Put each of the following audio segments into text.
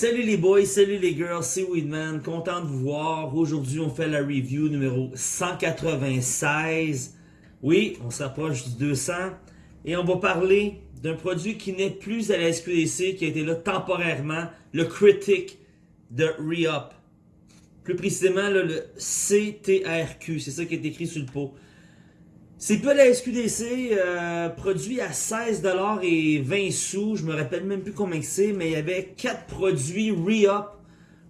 Salut les boys, salut les girls, c'est Weedman, content de vous voir. Aujourd'hui, on fait la review numéro 196. Oui, on s'approche du 200. Et on va parler d'un produit qui n'est plus à la SQDC, qui a été là temporairement, le Critic de Re-Up. Plus précisément, le CTRQ, c'est ça qui est écrit sur le pot. C'est pas la SQDC, euh, produit à 16$ et 20 sous. Je me rappelle même plus combien c'est, mais il y avait 4 produits Re-Up.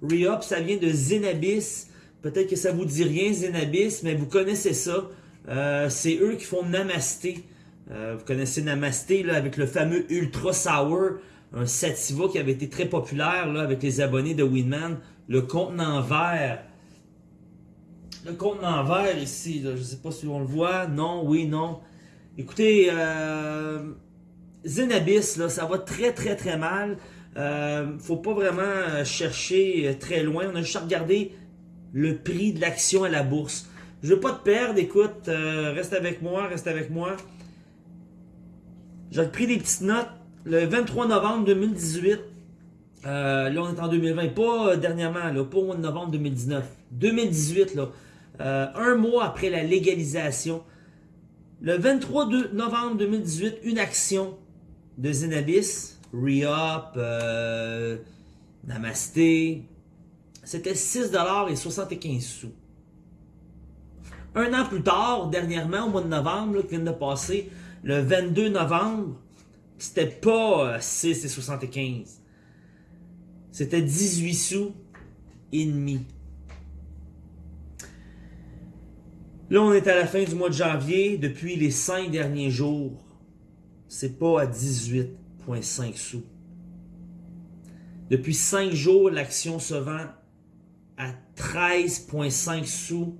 Re-Up, ça vient de Zenabis. Peut-être que ça vous dit rien, Zenabis, mais vous connaissez ça. Euh, c'est eux qui font Namasté. Euh, vous connaissez Namasté là, avec le fameux Ultra Sour, un sativa qui avait été très populaire là, avec les abonnés de Winman. Le contenant vert le contenant vert ici, je ne sais pas si on le voit. Non, oui, non. Écoutez, euh, Zenabis, là, ça va très très très mal. Euh, faut pas vraiment chercher très loin. On a juste à regarder le prix de l'action à la bourse. Je veux pas te perdre, écoute, euh, reste avec moi, reste avec moi. J'ai pris des petites notes. Le 23 novembre 2018, euh, là on est en 2020, pas dernièrement, là, pas au mois de novembre 2019. 2018, là. Euh, un mois après la légalisation, le 23 novembre 2018, une action de Zenabis, Re-Up, euh, Namasté, c'était 6,75 sous. Un an plus tard, dernièrement, au mois de novembre, qui vient de passer, le 22 novembre, c'était pas 6,75. Euh, c'était 18 sous et demi. Là, on est à la fin du mois de janvier. Depuis les 5 derniers jours, c'est pas à 18,5 sous. Depuis 5 jours, l'action se vend à 13,5 sous,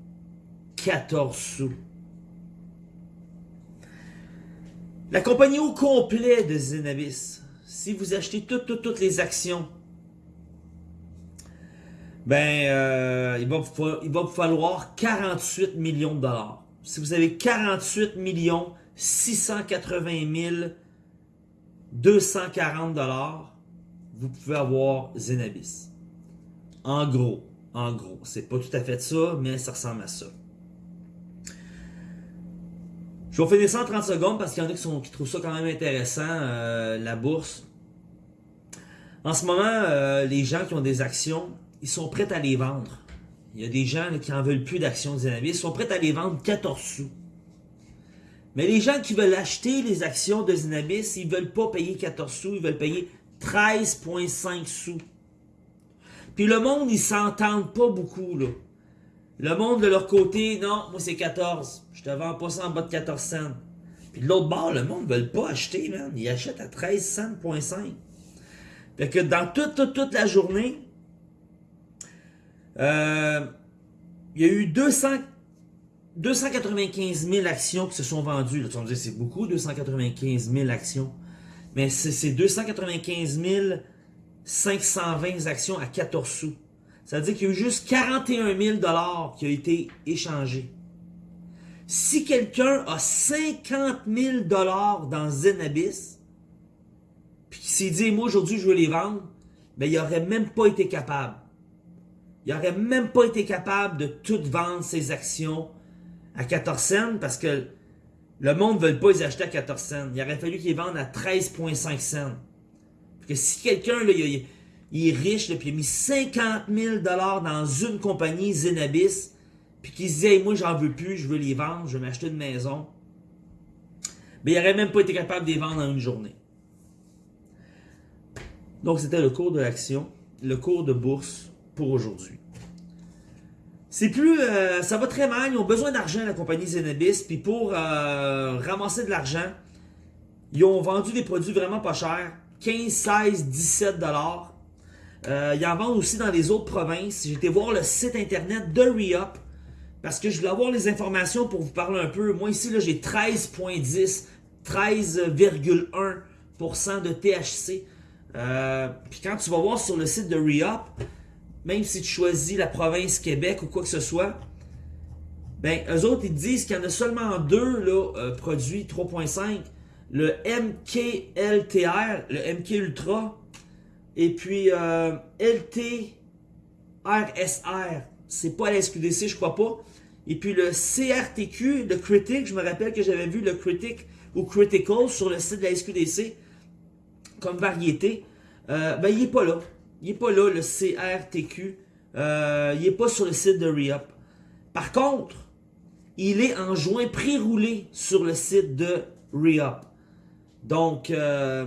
14 sous. La compagnie au complet de Zenabis, si vous achetez toutes, toutes, toutes les actions ben, euh, il, va vous, falloir 48 millions de dollars. Si vous avez 48 millions 680 000 240 dollars, vous pouvez avoir Zenabis. En gros, en gros. C'est pas tout à fait ça, mais ça ressemble à ça. Je vais finir ça en 30 secondes parce qu'il y en a qui trouvent ça quand même intéressant, euh, la bourse. En ce moment, euh, les gens qui ont des actions, ils sont prêts à les vendre. Il y a des gens qui en veulent plus d'actions de Zenabis, ils sont prêts à les vendre 14 sous. Mais les gens qui veulent acheter les actions de Zenabis, ils ne veulent pas payer 14 sous, ils veulent payer 13,5 sous. Puis le monde, ils s'entendent pas beaucoup, là. Le monde, de leur côté, non, moi c'est 14. Je te vends pas ça en bas de 14 cents. Puis de l'autre bord, le monde ne veut pas acheter, man. Ils achètent à 13 cents, Fait que dans toute, toute la journée, euh, il y a eu 200, 295 000 actions qui se sont vendues. Là, tu vas me dire, c'est beaucoup, 295 000 actions. Mais c'est 295 520 actions à 14 sous. Ça veut dire qu'il y a eu juste 41 000 qui a été échangé. Si quelqu'un a 50 000 dans Zenabis, puis qu'il s'est dit, moi aujourd'hui je veux les vendre, ben il n'aurait même pas été capable. Il n'aurait même pas été capable de tout vendre ses actions à 14 cents parce que le monde ne veut pas les acheter à 14 cents. Il aurait fallu qu'ils vendent à 13,5 cents. Parce que si quelqu'un il, est riche, puis il a mis 50 000 dans une compagnie Zenabis, puis qu'il se dit hey, moi j'en veux plus, je veux les vendre, je vais m'acheter une maison, mais il n'aurait même pas été capable de les vendre en une journée. Donc c'était le cours de l'action, le cours de bourse aujourd'hui. C'est plus, euh, ça va très mal, ils ont besoin d'argent la compagnie Zenabis, puis pour euh, ramasser de l'argent, ils ont vendu des produits vraiment pas chers, 15, 16, 17 dollars. Euh, ils en vendent aussi dans les autres provinces. J'ai été voir le site internet de ReUp parce que je voulais avoir les informations pour vous parler un peu. Moi ici, j'ai 13.10, 13,1% de THC. puis quand tu vas voir sur le site de ReUp, même si tu choisis la province Québec ou quoi que ce soit, ben, eux autres, ils disent qu'il y en a seulement deux là, euh, produits 3.5. Le MKLTR, le MK Ultra, Et puis euh, LT RSR, c'est pas la SQDC, je crois pas. Et puis le CRTQ, le Critic, je me rappelle que j'avais vu le Critic ou Critical sur le site de la SQDC comme variété. Euh, ben, il est pas là. Il est pas là, le CRTQ. Euh, il est pas sur le site de Reup. Par contre, il est en joint pré-roulé sur le site de Reup. Donc, euh,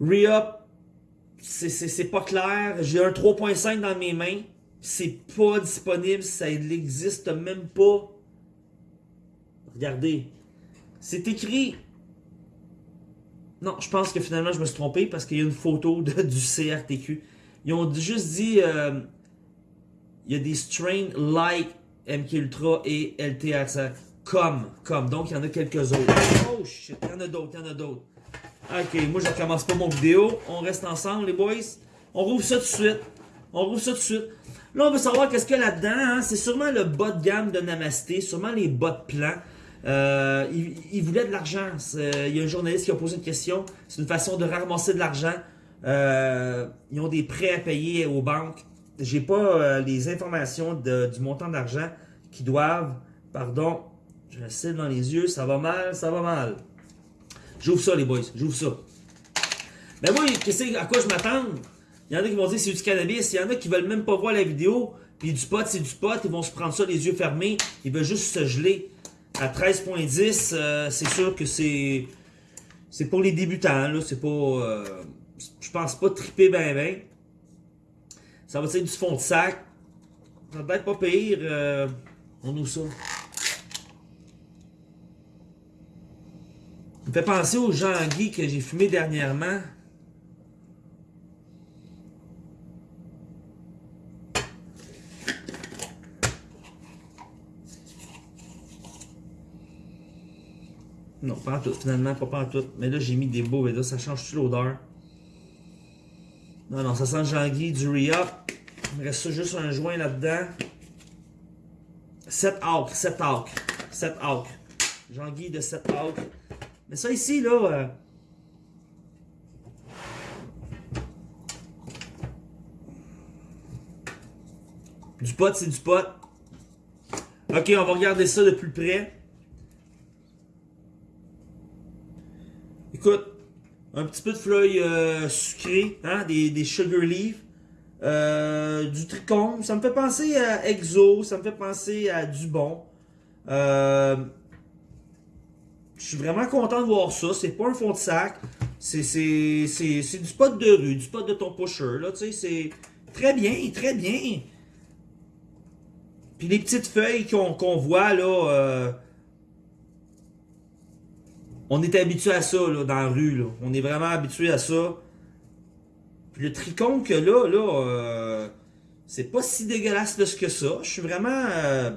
Reup, c'est pas clair. J'ai un 3.5 dans mes mains. C'est pas disponible. Ça n'existe même pas. Regardez. C'est écrit. Non, je pense que finalement je me suis trompé parce qu'il y a une photo de, du CRTQ. Ils ont juste dit euh, il y a des strains like MK Ultra et LTR comme, comme. Donc il y en a quelques autres. Oh shit, il y en a d'autres, il y en a d'autres. Ok, moi je commence pas mon vidéo. On reste ensemble les boys. On rouvre ça tout de suite. On rouvre ça tout de suite. Là, on veut savoir qu'est-ce qu'il y a là-dedans. Hein? C'est sûrement le bas de gamme de Namasté, sûrement les bas de plan. Euh, il, voulait de l'argent. Il y a un journaliste qui a posé une question. C'est une façon de ramasser de l'argent. Euh, ils ont des prêts à payer aux banques. J'ai pas euh, les informations du montant d'argent qui doivent. Pardon, je le dans les yeux. Ça va mal, ça va mal. J'ouvre ça, les boys. J'ouvre ça. Ben moi, qu'est-ce à quoi je m'attends? Il y en a qui vont dire c'est du cannabis. Il y en a qui veulent même pas voir la vidéo. Puis du pot, c'est du pot. Ils vont se prendre ça les yeux fermés. Ils veulent juste se geler. À 13.10, euh, c'est sûr que c'est c'est pour les débutants. là. C'est pas... Euh, je pense pas triper ben ben. Ça va être du fond de sac. Ça va être pas pire. Euh, on ouvre ça. Ça me fait penser au Jean-Guy que j'ai fumé dernièrement. Non, pas en tout, finalement, pas, pas en tout. Mais là, j'ai mis des beaux, et là, ça change-tu l'odeur? Non, non, ça sent Jean-Guy, du re-up. Il me reste juste un joint là-dedans. 7 acres, 7 acres, 7 acres. Jean-Guy de 7 acres. Mais ça ici, là... Euh, du pot, c'est du pot. Ok, on va regarder ça de plus près. Écoute, un petit peu de feuilles euh, sucrées, hein, des, des sugar leaves, euh, du tricône. Ça me fait penser à Exo, ça me fait penser à Dubon. Euh, je suis vraiment content de voir ça. C'est pas un fond de sac. C'est du pot de rue, du pot de ton pusher. Là, c'est très bien, très bien. Puis les petites feuilles qu'on voit là, on est habitué à ça là, dans la rue. Là. On est vraiment habitué à ça. Puis le tricône que là, là, euh, c'est pas si dégueulasse que ça. Je suis vraiment, euh,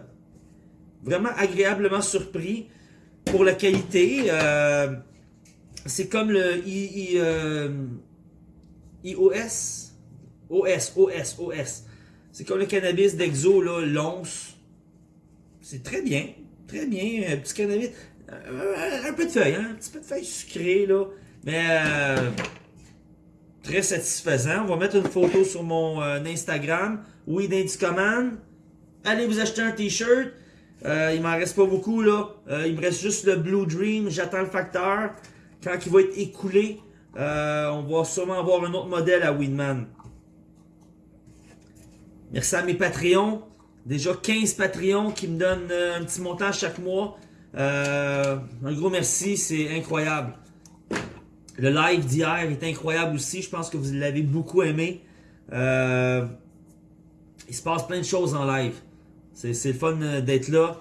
vraiment agréablement surpris pour la qualité. Euh, c'est comme le IOS. OS, OS, OS. C'est comme le cannabis d'Exo, là, l'once. C'est très bien. Très bien. Petit cannabis. Euh, un peu de feuilles, hein? un petit peu de feuilles sucrées, là. Mais euh, très satisfaisant. On va mettre une photo sur mon euh, Instagram. Oui, Command. Allez vous acheter un t-shirt. il m'en reste pas beaucoup, là. il me reste juste le Blue Dream. J'attends le facteur. Quand il va être écoulé, on va sûrement avoir un autre modèle à Winman. Merci à mes Patreons. Déjà 15 Patreons qui me donnent un petit montant chaque mois. Euh, un gros merci, c'est incroyable. Le live d'hier est incroyable aussi. Je pense que vous l'avez beaucoup aimé. Euh, il se passe plein de choses en live. C'est le fun euh, d'être là.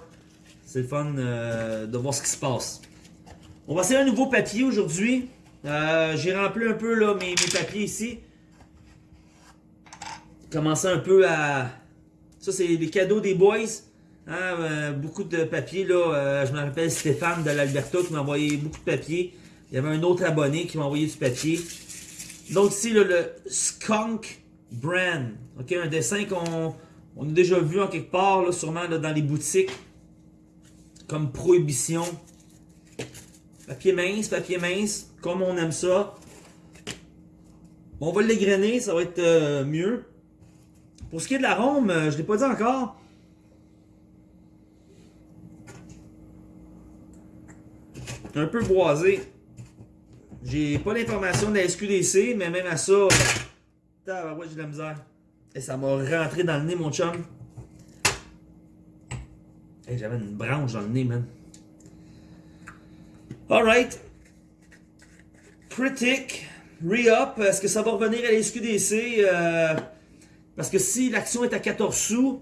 C'est le fun de voir ce qui se passe. On va essayer un nouveau papier aujourd'hui. J'ai rempli un peu là, mes, mes papiers ici. Commencer un peu à... Ça, c'est les cadeaux des boys. Hein, beaucoup de papiers, là. Euh, je me rappelle Stéphane de l'Alberta qui m'a envoyé beaucoup de papiers. Il y avait un autre abonné qui m'a envoyé du papier. Donc ici, le Skunk Brand. Ok, un dessin qu'on on a déjà vu en quelque part, là, sûrement dans les boutiques. Comme Prohibition. Papier mince, papier mince, comme on aime ça. On va l'égrainer, ça va être euh, mieux. Pour ce qui est de l'arôme, je ne l'ai pas dit encore. Un peu boisé. J'ai pas l'information de la SQDC, mais même à ça, ouais, j'ai de la misère. Et ça m'a rentré dans le nez, mon chum. Et J'avais une branche dans le nez, man. Alright. Critic. Re-up. Est-ce que ça va revenir à la SQDC? Euh, parce que si l'action est à 14 sous,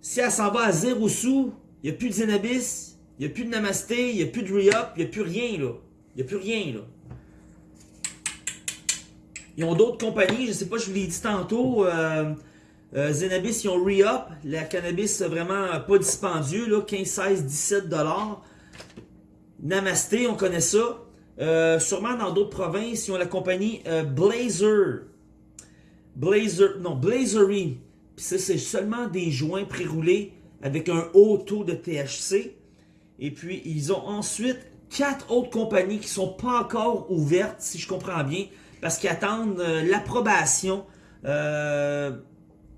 si elle s'en va à 0 sous, il n'y a plus de Zenabis, il n'y a plus de Namasté, il n'y a plus de Re-up, il n'y a plus rien, là. Il n'y a plus rien, là. Ils ont d'autres compagnies, je sais pas, je vous l'ai dit tantôt. Euh, euh, Zenabis, ils ont re-up. La cannabis, vraiment pas dispendieux, là, 15, 16, 17 dollars. Namasté, on connaît ça. Euh, sûrement dans d'autres provinces, ils ont la compagnie Blazer. Blazer, non, Blazery. Puis ça, c'est seulement des joints pré-roulés avec un haut taux de THC. Et puis, ils ont ensuite quatre autres compagnies qui sont pas encore ouvertes, si je comprends bien parce qu'ils attendent euh, l'approbation, euh,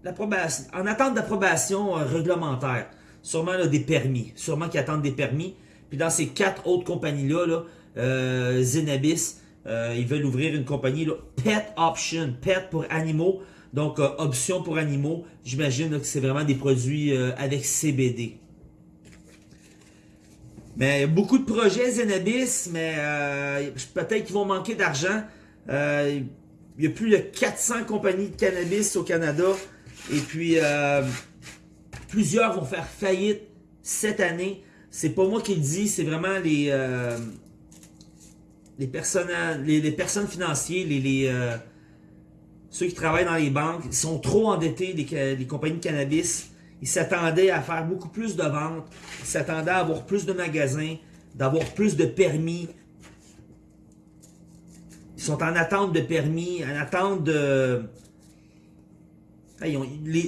en attente d'approbation euh, réglementaire. Sûrement des permis, sûrement qu'ils attendent des permis. Puis dans ces quatre autres compagnies-là, là, Zenabis, ils veulent ouvrir une compagnie Pet Option, Pet pour animaux, donc option pour animaux. J'imagine que c'est vraiment des produits avec CBD. Mais beaucoup de projets Zenabis, mais peut-être qu'ils vont manquer d'argent. Euh, il y a plus de 400 compagnies de cannabis au Canada. Et puis, euh, plusieurs vont faire faillite cette année. C'est pas moi qui le dis, c'est vraiment les, euh, les, personnes, les, personnes financières, les, ceux qui travaillent dans les banques. Ils sont trop endettés, les, les compagnies de cannabis. Ils s'attendaient à faire beaucoup plus de ventes. Ils s'attendaient à avoir plus de magasins, d'avoir plus de permis, ils sont en attente de permis, en attente de...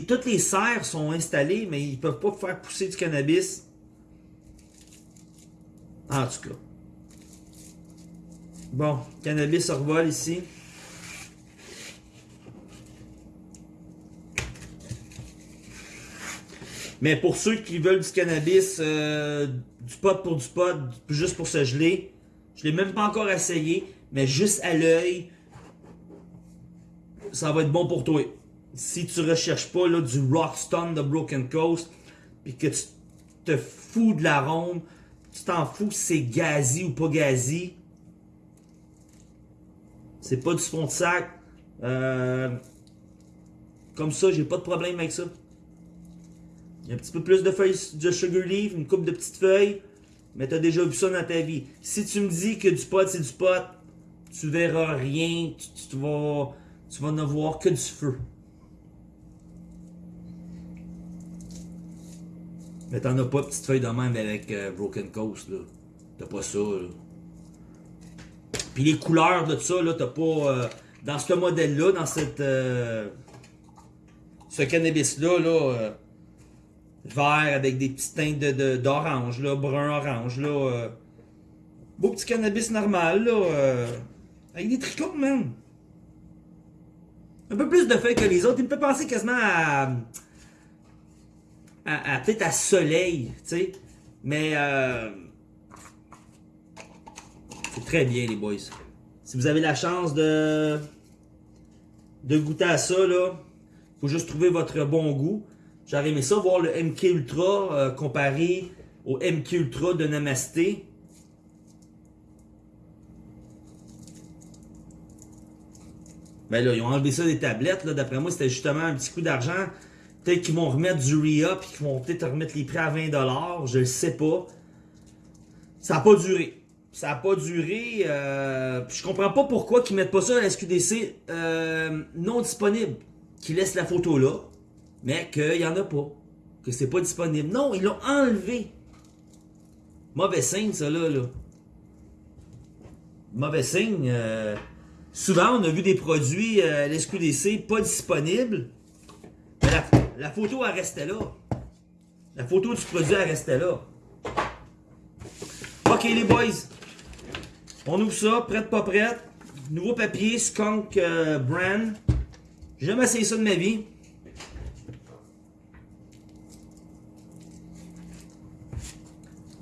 toutes les serres sont installées, mais ils ne peuvent pas faire pousser du cannabis. En tout cas. Bon, cannabis revol ici. Mais pour ceux qui veulent du cannabis, euh, du pot pour du pot, juste pour se geler, je l'ai même pas encore essayé mais juste à l'œil, ça va être bon pour toi. Si tu recherches pas là, du Rockstone de Broken Coast, puis que tu te fous de l'arôme, tu t'en fous si c'est gazi ou pas gazi, c'est pas du fond de sac. Euh, comme ça, j'ai pas de problème avec ça. Il y a un petit peu plus de feuilles de sugar leaf, une coupe de petites feuilles, mais tu as déjà vu ça dans ta vie. Si tu me dis que du pot, c'est du pot, tu verras rien, tu, vas, tu vas ne voir que du feu. Mais t'en as pas petite feuille de même avec euh, Broken Coast, là. T'as pas ça, là. Puis les couleurs de ça, là, t'as pas... Euh, dans ce modèle-là, dans cette... Euh, ce cannabis-là, là... vert avec des petites teintes d'orange, brun-orange, là... beau petit cannabis normal, là... Avec des tricots, man. Un peu plus de feuilles que les autres. Il me fait penser quasiment à... à, peut-être à soleil, tu sais. Mais... Euh, c'est très bien, les boys. Si vous avez la chance de... de goûter à ça, là, faut juste trouver votre bon goût. J'aurais aimé ça, voir le MK Ultra euh, comparé au MK Ultra de Namasté. Ben là, ils ont enlevé ça des tablettes. D'après moi, c'était justement un petit coup d'argent. Peut-être qu'ils vont remettre du re-up et qu'ils vont peut-être remettre les prix à 20$. Je le sais pas. Ça n'a pas duré. Ça n'a pas duré. Euh, je comprends pas pourquoi ils mettent pas ça à la SQDC euh, non disponible. Qu'ils laissent la photo là, mais qu'il n'y en a pas. Que c'est pas disponible. Non, ils l'ont enlevé. Mauvais signe, ça là. là. Mauvais signe. Euh, Souvent, on a vu des produits euh, l'SQDC pas disponibles. Mais la, photo, elle restait là. La photo du produit, elle restait là. OK, les boys. On ouvre ça, prête, pas prête. nouveau papier Skunk euh, Brand. J'ai jamais essayé ça de ma vie.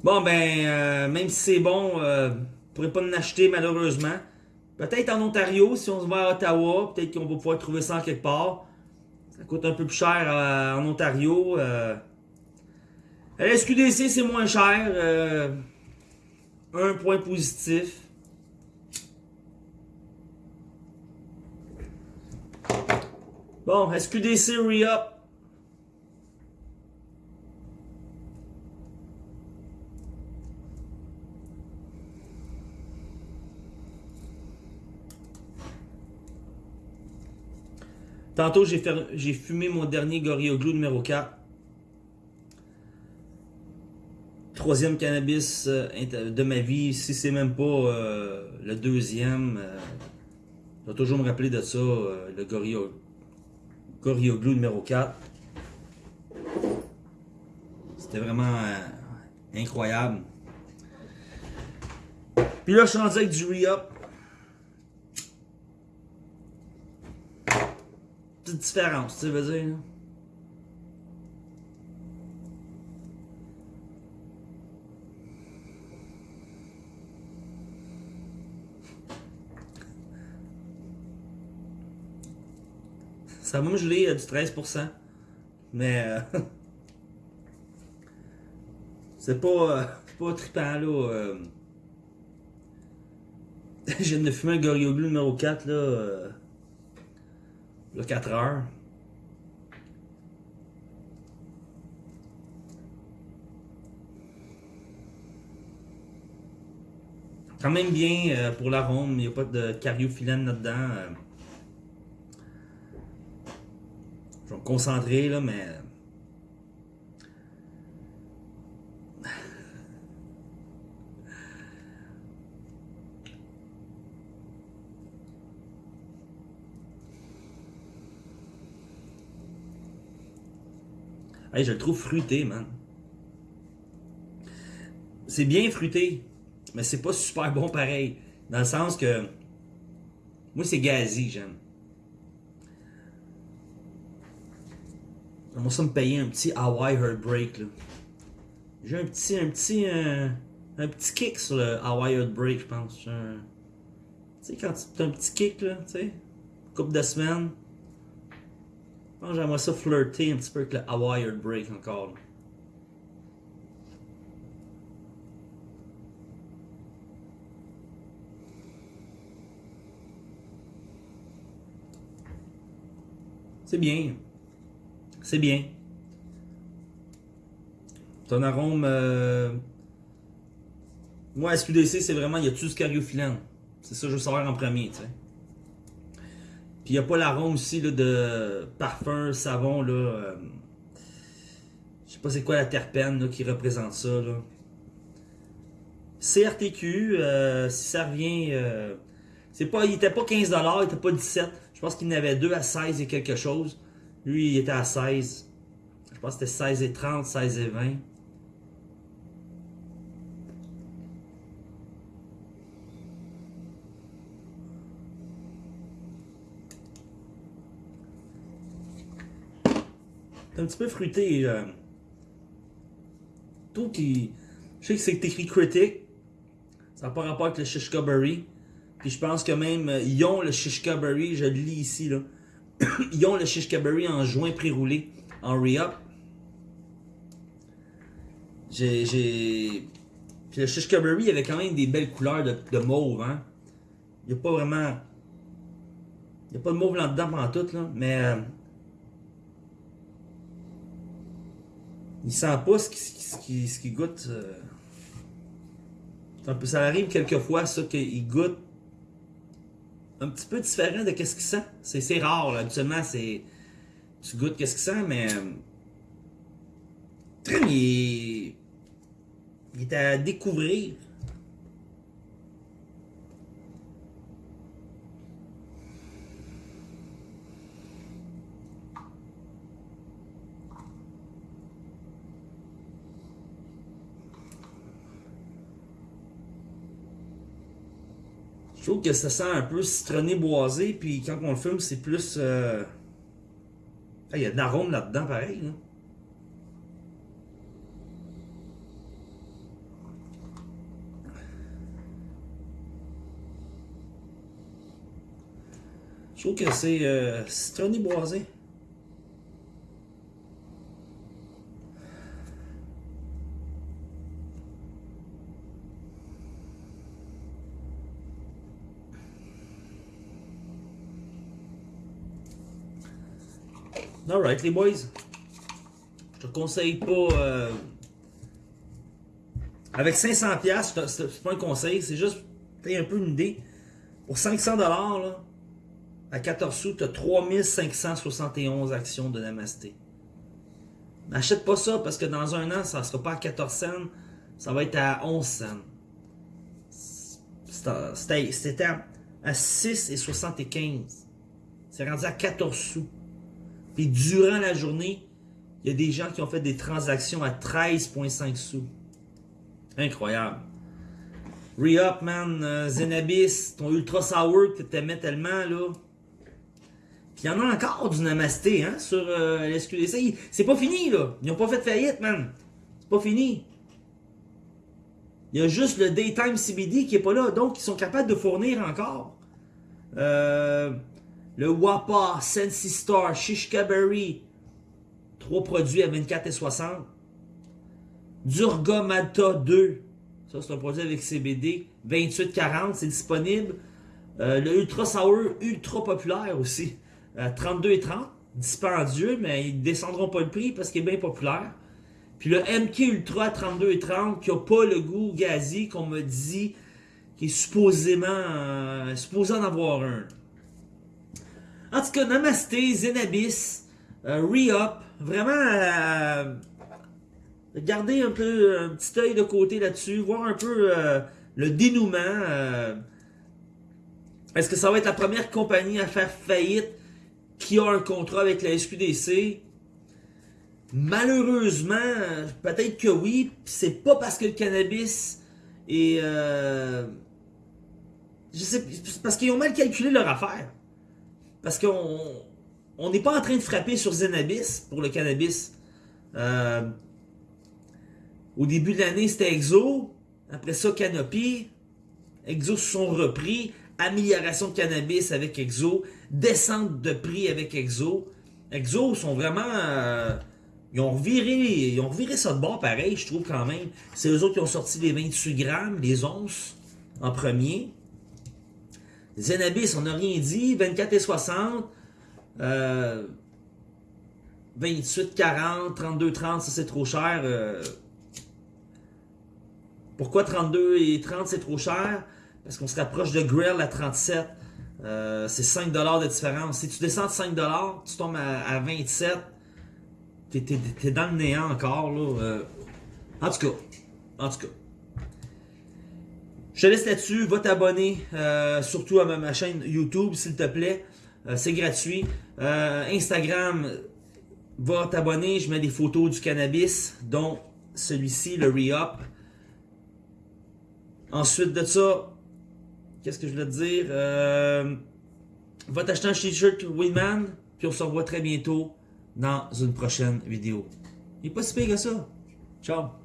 Bon, ben, euh, même si c'est bon, euh, ne pourrait pas en acheter malheureusement. Peut-être en Ontario, si on se va à Ottawa, peut-être qu'on va pouvoir trouver ça en quelque part. Ça coûte un peu plus cher euh, en Ontario. Euh. La SQDC, c'est moins cher. Euh, un point positif. Bon, SQDC re-up. Tantôt, j'ai fumé mon dernier Gorilla Glue numéro 4. Troisième cannabis euh, de ma vie, si c'est même pas euh, le deuxième. euh, je vais toujours me rappeler de ça, le Gorilla Glue numéro 4. C'était vraiment incroyable. Puis là, je suis avec du re-up. Différence, tu veux dire. Ça va me geler euh, du 13%. Mais euh, c'est pas, euh, pas trippant là. euh. Je viens de fumer un Gorilla Glue numéro 4 là. Euh, a 4 heures. Quand même bien euh, pour l'arôme, il n'y a pas de cariophyllène là-dedans. euh. Je vais me concentrer là, mais. Hey, je le trouve fruité, man. C'est bien fruité, mais c'est pas super bon pareil. Dans le sens que. Moi, c'est gazi, j'aime. J'aimerais ça me payer un petit Hawaii Heartbreak, là. J'ai un petit, un petit, euh, un petit kick sur le Hawaii Heartbreak, je pense. Tu sais, quand tu as un petit kick, là, tu sais, couple de semaines. Que j'aimerais ça flirter un petit peu avec le Hawaii Heartbreak encore. C'est bien. C'est bien. Un arôme. euh, Moi, SQDC, c'est vraiment. Y a-tu du cariophyllène? C'est ça que je veux savoir en premier, tu sais. Puis il n'y a pas l'arôme aussi là, de parfum, savon, là. euh, Je sais pas c'est quoi la terpène qui représente ça, là. CRTQ, euh, si ça revient. euh, pas, il était pas 15$, il était pas 17$. Je pense qu'il en avait 2 à 16 et quelque chose. Lui, il était à 16. Je pense que c'était 16 et 30, 16 et 20. Un petit peu fruité. Euh... Tout qui. Je sais que c'est écrit critique. Ça n'a pas rapport avec le Shishka Berry. Puis je pense que même euh, ils ont le Shishka Berry, je le lis ici là. ils ont le Shishka Berry en joint pré-roulé, en re-up. J'ai. Puis le Shishka Berry avait quand même des belles couleurs de, de mauve, hein. Il n'y a pas vraiment. Il n'y a pas de mauve là-dedans pendant tout, là. Mais. euh, Il sent pas ce qui, ce qui, ce qui goûte. euh. Un peu- ça arrive quelquefois, ça, qu'il goûte un petit peu différent de qu'est-ce qu'il sent. C'est rare, là. Habituellement, c'est. Tu goûtes qu'est-ce qu'il sent, mais. euh. Il est à découvrir. Je trouve que ça sent un peu citronné boisé, puis quand on le fume, c'est plus... euh, Il y a de l'arôme là-dedans, pareil. Je trouve que c'est euh, citronné boisé. Alright, les boys. Je te conseille pas. euh, Avec 500$, piastres, c'est pas un conseil, c'est juste un peu une idée. Pour 500$, là, à 14 sous, tu as 3571 actions de Namasté. N'achète pas ça parce que dans un an, ça ne sera pas à 14 cents, ça va être à 11 cents. C'était c'était à à 6,75. C'est rendu à 14 sous. Puis durant la journée, il y a des gens qui ont fait des transactions à 13,5 sous. Incroyable. Re-up, man. euh, Zenabis, ton Ultra Sour que t'aimais tellement, là. Puis il y en a encore du Namasté, hein, sur euh, l'SQDC. C'est pas fini, là. Ils ont pas fait de faillite, man. C'est pas fini. Il y a juste le Daytime CBD qui est pas là. Donc, ils sont capables de fournir encore. Euh, le Wapa, Sensi Star, Shishka Berry. Trois produits à 24,60. Durga Malta 2. Ça, c'est un produit avec CBD. 28,40. C'est disponible. Euh, le Ultra Sour, ultra populaire aussi. Euh, 32,30. Dispendieux, mais ils descendront pas le prix parce qu'il est bien populaire. Puis le MK Ultra 32,30 qui a pas le goût gazi qu'on me dit qui est supposément euh, supposé en avoir un. En tout cas, Namasté, Zenabis, euh, Re-Up, vraiment euh, garder un peu un petit œil de côté là-dessus, voir un peu euh, le dénouement. euh, Est-ce que ça va être la première compagnie à faire faillite qui a un contrat avec la SQDC? Malheureusement, peut-être que oui, c'est pas parce que le cannabis est... euh, je sais, parce qu'ils ont mal calculé leur affaire. Parce qu'on on n'est pas en train de frapper sur Zenabis pour le cannabis. Euh, au début de l'année, c'était Exo. Après ça, Canopy. Exo se sont repris. Amélioration de cannabis avec Exo. Descente de prix avec Exo. Exo sont vraiment... euh, ils ont reviré, ils ont reviré ça de bord pareil, je trouve quand même. C'est eux autres qui ont sorti les 28 grammes, les onces, en premier. Zenabis, on n'a rien dit. 24 et 60. Euh, 28, 40, 32, 30, ça c'est trop cher. euh. pourquoi 32 et 30 c'est trop cher? Parce qu'on se rapproche de Grill à 37. Euh, c'est 5$ de différence. Si tu descends de 5$, tu tombes à, à 27$. T'es, t'es dans le néant encore. Euh. en tout cas. En tout cas. Je te laisse là-dessus. Va t'abonner. euh, surtout à ma, chaîne YouTube, s'il te plaît. Euh, c'est gratuit. Euh, Instagram, va t'abonner. Je mets des photos du cannabis, dont celui-ci, le Re-Up. Ensuite de ça, qu'est-ce que je voulais te dire? Va t'acheter un t-shirt Winman, puis on se revoit très bientôt dans une prochaine vidéo. Il est pas si pire que ça. Ciao!